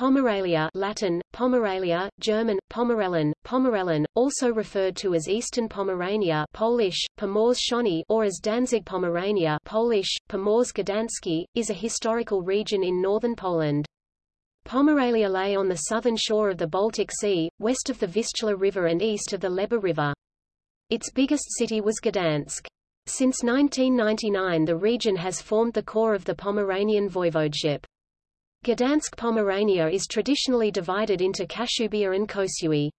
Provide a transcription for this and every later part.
Pomerelia Latin, Pomerelia, German, Pomerellen, Pomerellen, also referred to as Eastern Pomerania Polish, Pomorze or as Danzig Pomerania Polish, Pomorze Gdański, is a historical region in northern Poland. Pomerelia lay on the southern shore of the Baltic Sea, west of the Vistula River and east of the Leba River. Its biggest city was Gdansk. Since 1999 the region has formed the core of the Pomeranian voivodeship. Gdansk Pomerania is traditionally divided into Kashubia and Kociewie.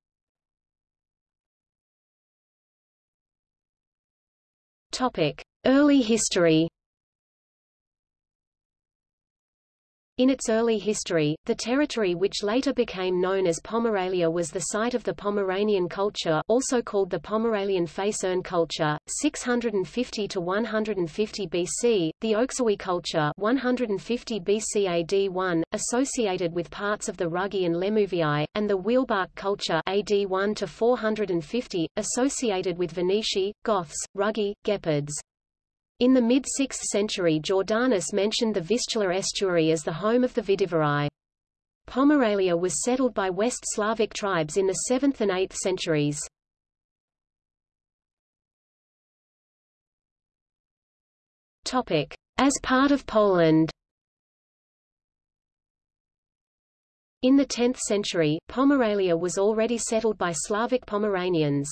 Topic: Early history. In its early history, the territory which later became known as Pomerelia was the site of the Pomeranian culture also called the Pomerelian Facerne culture, 650 to 150 BC, the Oksywie culture 150 BC AD 1, associated with parts of the Rugii and Lemuvii, and the Wielbark culture AD 1 to 450, associated with Veneti, Goths, Rugii, Gepids. In the mid-6th century Jordanes mentioned the Vistula estuary as the home of the Vidivarii. Pomerelia was settled by West Slavic tribes in the 7th and 8th centuries. As part of Poland In the 10th century, Pomerelia was already settled by Slavic Pomeranians.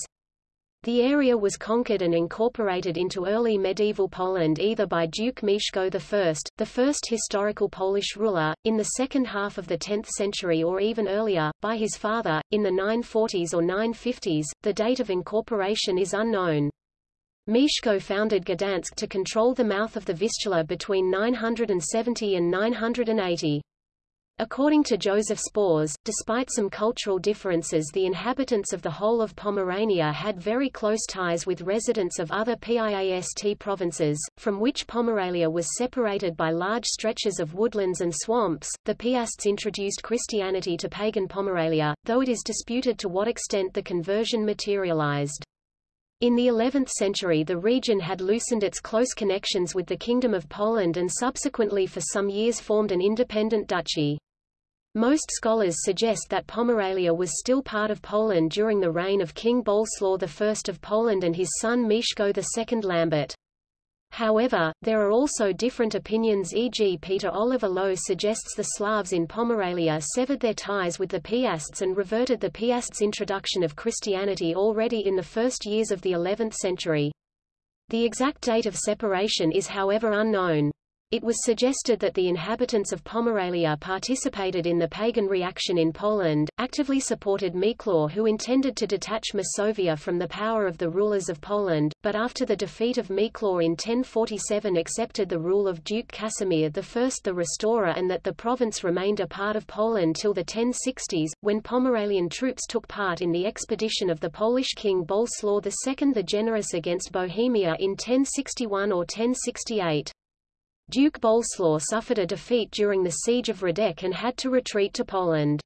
The area was conquered and incorporated into early medieval Poland either by Duke Mieszko I, the first historical Polish ruler, in the second half of the 10th century or even earlier, by his father, in the 940s or 950s. The date of incorporation is unknown. Mieszko founded Gdansk to control the mouth of the Vistula between 970 and 980. According to Joseph Spors, despite some cultural differences the inhabitants of the whole of Pomerania had very close ties with residents of other PIAST provinces, from which Pomerelia was separated by large stretches of woodlands and swamps. The Piasts introduced Christianity to pagan Pomerelia, though it is disputed to what extent the conversion materialized. In the 11th century the region had loosened its close connections with the Kingdom of Poland and subsequently for some years formed an independent duchy. Most scholars suggest that Pomerelia was still part of Poland during the reign of King Boleslaw I of Poland and his son Mieszko II Lambert. However, there are also different opinions e.g. Peter Oliver Loew suggests the Slavs in Pomerelia severed their ties with the Piasts and reverted the Piasts' introduction of Christianity already in the first years of the 11th century. The exact date of separation is however unknown. It was suggested that the inhabitants of Pomerelia participated in the pagan reaction in Poland, actively supported Miecław who intended to detach Masovia from the power of the rulers of Poland, but after the defeat of Miecław in 1047 accepted the rule of Duke Casimir I the Restorer and that the province remained a part of Poland till the 1060s, when Pomerelian troops took part in the expedition of the Polish king Boleslaw II the Generous against Bohemia in 1061 or 1068. Duke Boleslaw suffered a defeat during the siege of Radek and had to retreat to Poland.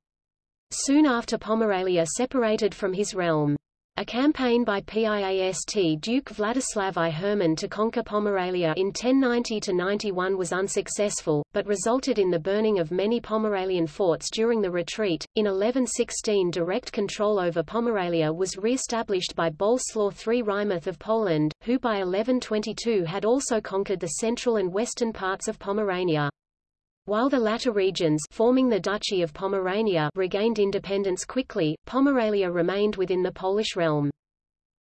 Soon after Pomerelia separated from his realm. A campaign by Piast Duke Vladislav I Herman to conquer Pomerelia in 1090–91 was unsuccessful, but resulted in the burning of many Pomerelian forts during the retreat. In 1116 direct control over Pomerelia was re-established by Boleslaw III Wrymouth of Poland, who by 1122 had also conquered the central and western parts of Pomerania. While the latter regions forming the Duchy of Pomerania regained independence quickly, Pomerelia remained within the Polish realm.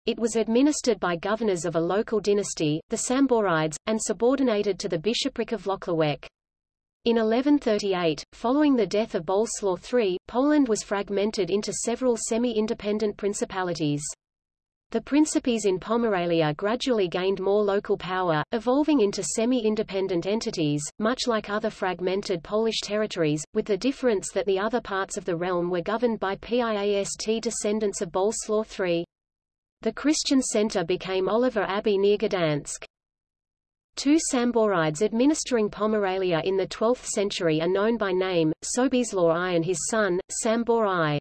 It was administered by governors of a local dynasty, the Samborides, and subordinated to the bishopric of Włocławek. In 1138, following the death of Boleslaw III, Poland was fragmented into several semi-independent principalities. The principes in Pomerelia gradually gained more local power, evolving into semi-independent entities, much like other fragmented Polish territories, with the difference that the other parts of the realm were governed by Piast descendants of Boleslaw III. The Christian center became Oliwa Abbey near Gdansk. Two Samborides administering Pomerelia in the 12th century are known by name, Sobieslaw I and his son, Sambor I.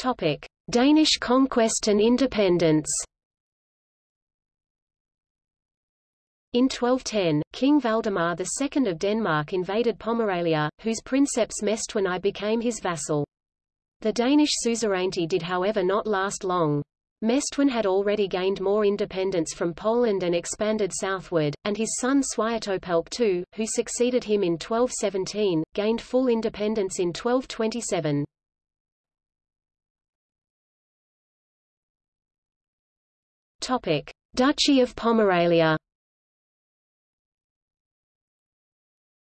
Topic: Danish conquest and independence. In 1210, King Valdemar II of Denmark invaded Pomerania, whose princeps Mestwin I became his vassal. The Danish suzerainty did however not last long. Mestwin had already gained more independence from Poland and expanded southward, and his son Swiatopelk II, who succeeded him in 1217, gained full independence in 1227. Topic: Duchy of Pomerania.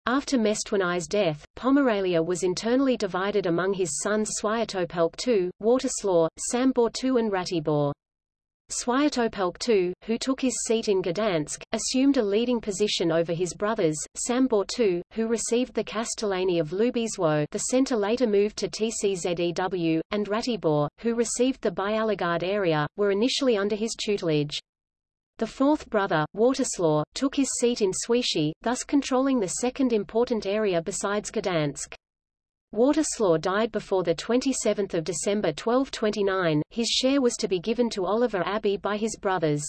After Mestwin I's death, Pomerania was internally divided among his sons Swiatopelk II, Wartislaw, Sambor II and Ratibor. Swiatopelk II, who took his seat in Gdansk, assumed a leading position over his brothers, Sambor II, who received the Castellany of Lubiszewo the centre later moved to TCZEW, and Ratibor, who received the Byalogard area, were initially under his tutelage. The fourth brother, Wartislaw, took his seat in Świecie, thus controlling the second important area besides Gdansk. Wartislaw died before 27 December 1229, his share was to be given to Oliwa Abbey by his brothers.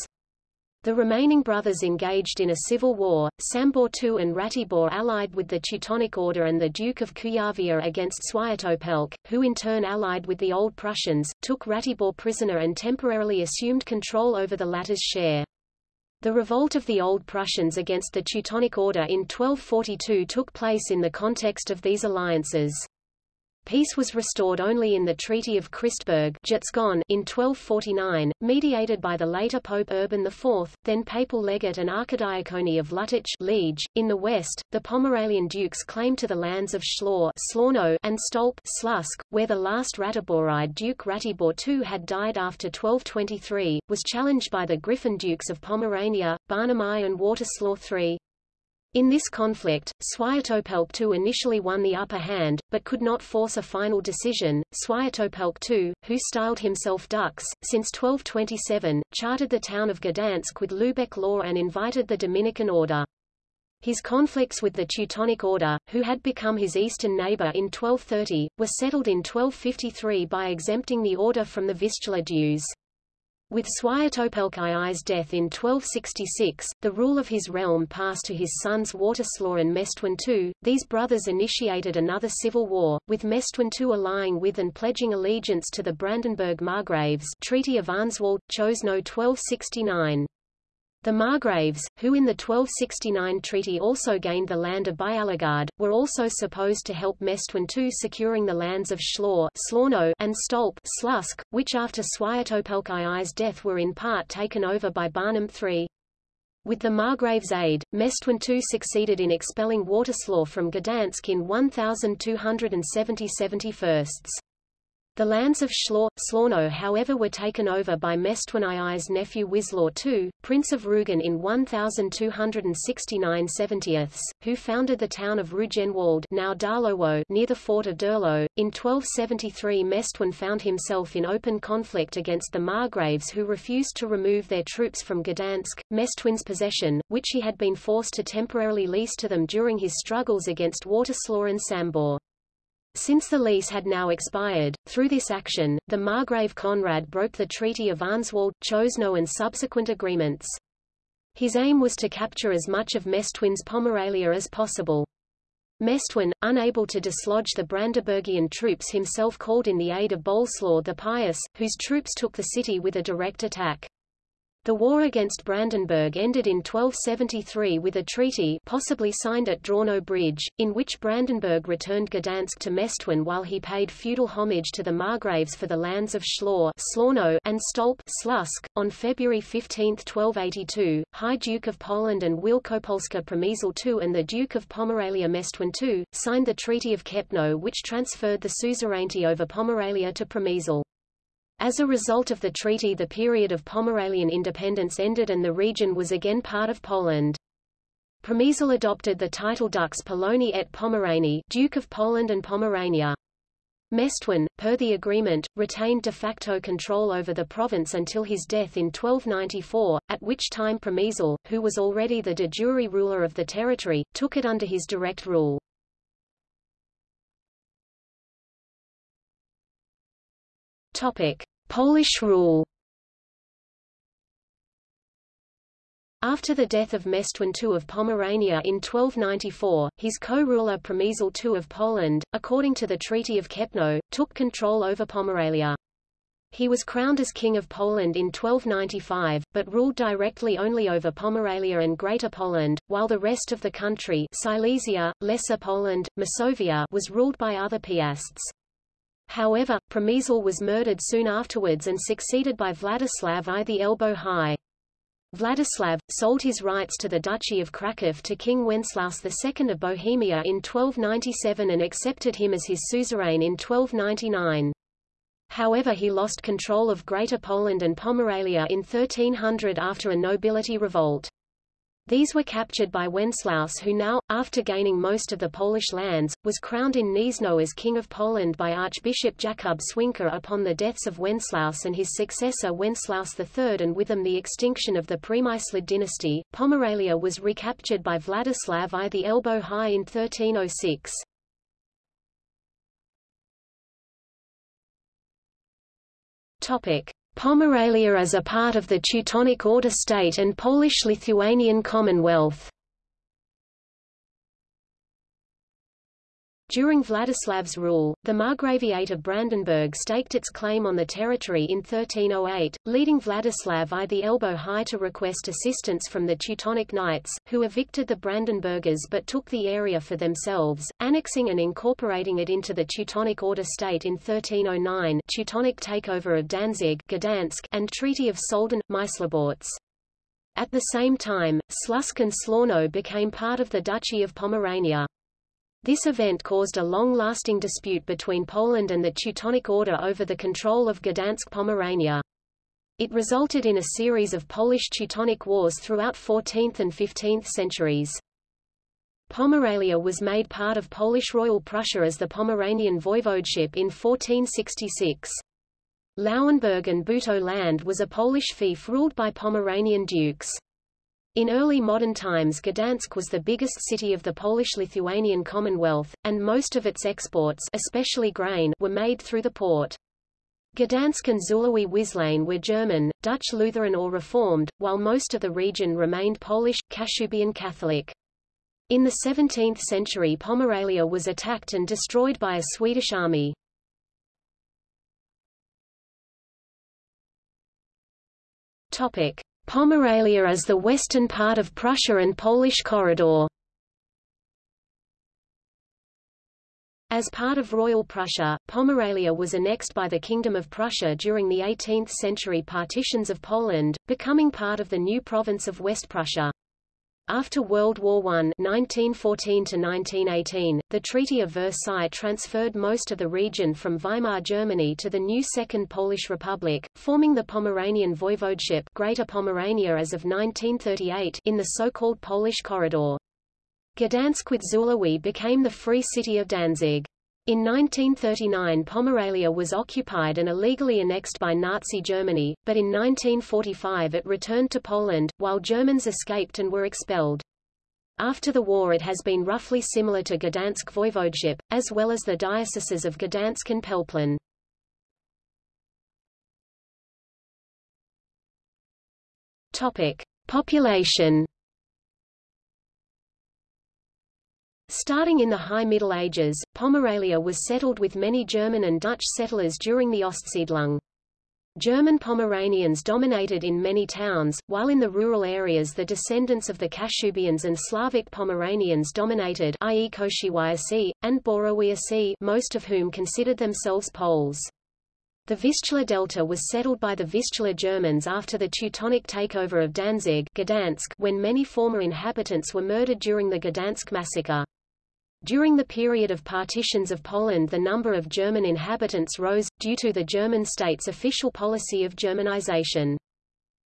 The remaining brothers engaged in a civil war, Sambor II and Ratibor allied with the Teutonic Order and the Duke of Kuyavia against Swiatopelk, who in turn allied with the Old Prussians, took Ratibor prisoner and temporarily assumed control over the latter's share. The revolt of the Old Prussians against the Teutonic Order in 1242 took place in the context of these alliances. Peace was restored only in the Treaty of Christburg in 1249, mediated by the later Pope Urban IV, then papal legate and archidiacone of Lüttich Liege. .In the west, the Pomeranian dukes claimed to the lands of Schlaw and Stolp Slusk, where the last Ratiboride Duke Ratibor II had died after 1223, was challenged by the Griffin Dukes of Pomerania, Barnim I and Wartislaw III. In this conflict, Swiatopelk II initially won the upper hand, but could not force a final decision. Swiatopelk II, who styled himself Dux, since 1227, chartered the town of Gdansk with Lubeck law and invited the Dominican order. His conflicts with the Teutonic Order, who had become his eastern neighbor in 1230, were settled in 1253 by exempting the order from the Vistula dues. With Swiatopelk II's death in 1266, the rule of his realm passed to his sons Wartislaw and Mestwin II. These brothers initiated another civil war, with Mestwin II allying with and pledging allegiance to the Brandenburg Margraves Treaty of Arnswald, Choszczno 1269. The Margraves, who in the 1269 treaty also gained the land of Byalogard, were also supposed to help Mestwin II securing the lands of Schlaw and Stolp Slusk, which after Swiatopelk II's death were in part taken over by Barnim III. With the Margraves' aid, Mestwin II succeeded in expelling Wartislaw from Gdansk in 1270 71 the lands of Schlaw, Slawno however were taken over by Mestwin II's nephew Wislaw II, Prince of Rugen in 1269 70ths, who founded the town of Rugenwald now Darlowo near the fort of Durlo. In 1273 Mestwin found himself in open conflict against the Margraves who refused to remove their troops from Gdansk, Mestwin's possession, which he had been forced to temporarily lease to them during his struggles against Wartislaw and Sambor. Since the lease had now expired, through this action, the Margrave Conrad broke the Treaty of Arnswald, Choszczno and subsequent agreements. His aim was to capture as much of Mestwin's Pomerania as possible. Mestwin, unable to dislodge the Brandenburgian troops himself called in the aid of Boleslaw the Pious, whose troops took the city with a direct attack. The war against Brandenburg ended in 1273 with a treaty possibly signed at Drawno Bridge, in which Brandenburg returned Gdansk to Mestwin while he paid feudal homage to the Margraves for the lands of Schlaw and Stolp Slusk. .On February 15, 1282, High Duke of Poland and Wielkopolska Przemysl II and the Duke of Pomerania Mestwin II, signed the Treaty of Kępno which transferred the suzerainty over Pomerania to Przemysl. As a result of the treaty the period of Pomeranian independence ended and the region was again part of Poland. Przemysl adopted the title Dux Poloni et Pomeranii Duke of Poland and Pomerania. Mestwin, per the agreement, retained de facto control over the province until his death in 1294, at which time Przemysl, who was already the de jure ruler of the territory, took it under his direct rule. Topic: Polish rule After the death of Mestwin II of Pomerania in 1294, his co-ruler Przemysl II of Poland, according to the Treaty of Kępno, took control over Pomerania. He was crowned as King of Poland in 1295, but ruled directly only over Pomerania and Greater Poland, while the rest of the country Silesia, Lesser Poland, Masovia was ruled by other piasts. However, Przemysl was murdered soon afterwards and succeeded by Vladislav I the Elbow High. Vladislav, sold his rights to the Duchy of Kraków to King Wenceslaus II of Bohemia in 1297 and accepted him as his suzerain in 1299. However he lost control of Greater Poland and Pomerania in 1300 after a nobility revolt. These were captured by Wenceslaus who now, after gaining most of the Polish lands, was crowned in Gniezno as King of Poland by Archbishop Jakub Swinka upon the deaths of Wenceslaus and his successor Wenceslaus III and with them the extinction of the Przemyslid dynasty. Pomerania was recaptured by Vladislav I the Elbow High in 1306. Topic. Pomerania as a part of the Teutonic Order state and Polish-Lithuanian Commonwealth During Vladislav's rule, the Margraviate of Brandenburg staked its claim on the territory in 1308, leading Vladislav I the Elbow High to request assistance from the Teutonic Knights, who evicted the Brandenburgers but took the area for themselves, annexing and incorporating it into the Teutonic Order state in 1309 Teutonic takeover of Danzig Gdansk, and Treaty of Soldin, Mysliborz. At the same time, Slusk and Szlorno became part of the Duchy of Pomerania. This event caused a long-lasting dispute between Poland and the Teutonic Order over the control of Gdansk Pomerania. It resulted in a series of Polish-Teutonic wars throughout 14th and 15th centuries. Pomerania was made part of Polish Royal Prussia as the Pomeranian voivodeship in 1466. Lauenburg and Buto land was a Polish fief ruled by Pomeranian dukes. In early modern times Gdansk was the biggest city of the Polish-Lithuanian Commonwealth, and most of its exports especially grain were made through the port. Gdansk and Zulawi Wislane were German, Dutch Lutheran or Reformed, while most of the region remained Polish, Kashubian Catholic. In the 17th century Pomerania was attacked and destroyed by a Swedish army. Topic. Pomerania as the western part of Prussia and Polish corridor. As part of Royal Prussia, Pomerania was annexed by the Kingdom of Prussia during the 18th-century partitions of Poland, becoming part of the new province of West Prussia. After World War I 1914 the Treaty of Versailles transferred most of the region from Weimar Germany to the new Second Polish Republic, forming the Pomeranian Voivodeship Greater Pomerania as of 1938 in the so-called Polish Corridor. Gdansk with Zulawi became the Free City of Danzig. In 1939 Pomerania was occupied and illegally annexed by Nazi Germany, but in 1945 it returned to Poland, while Germans escaped and were expelled. After the war it has been roughly similar to Gdansk Voivodeship, as well as the dioceses of Gdansk and Pelplin. Topic. Population Starting in the High Middle Ages, Pomerania was settled with many German and Dutch settlers during the Ostsiedlung. German Pomeranians dominated in many towns, while in the rural areas the descendants of the Kashubians and Slavic Pomeranians dominated i.e. Koshiwiasi, and Borowiasi most of whom considered themselves Poles. The Vistula Delta was settled by the Vistula Germans after the Teutonic takeover of Danzig Gdansk, when many former inhabitants were murdered during the Gdansk massacre. During the period of partitions of Poland the number of German inhabitants rose, due to the German state's official policy of Germanization.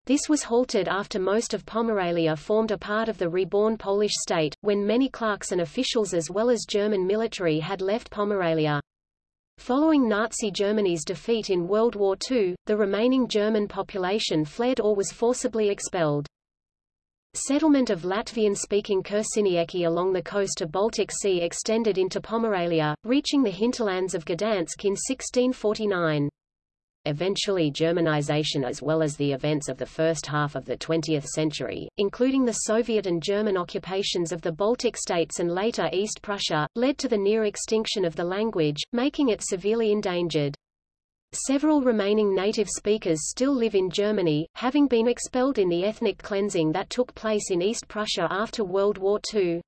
This was halted after most of Pomerania formed a part of the reborn Polish state, when many clerks and officials as well as German military had left Pomerania. Following Nazi Germany's defeat in World War II, the remaining German population fled or was forcibly expelled. Settlement of Latvian-speaking Kursinieki along the coast of Baltic Sea extended into Pomerania, reaching the hinterlands of Gdansk in 1649. eventually Germanization as well as the events of the first half of the 20th century, including the Soviet and German occupations of the Baltic states and later East Prussia, led to the near extinction of the language, making it severely endangered. Several remaining native speakers still live in Germany, having been expelled in the ethnic cleansing that took place in East Prussia after World War II.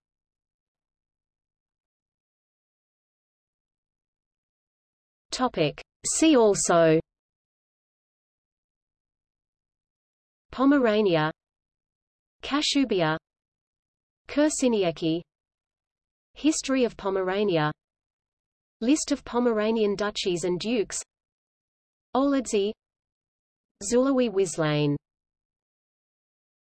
Topic. See also. Pomerania. Kashubia Kursinieki History of Pomerania. List of Pomeranian duchies and dukes Oledzey Zulawi Wislane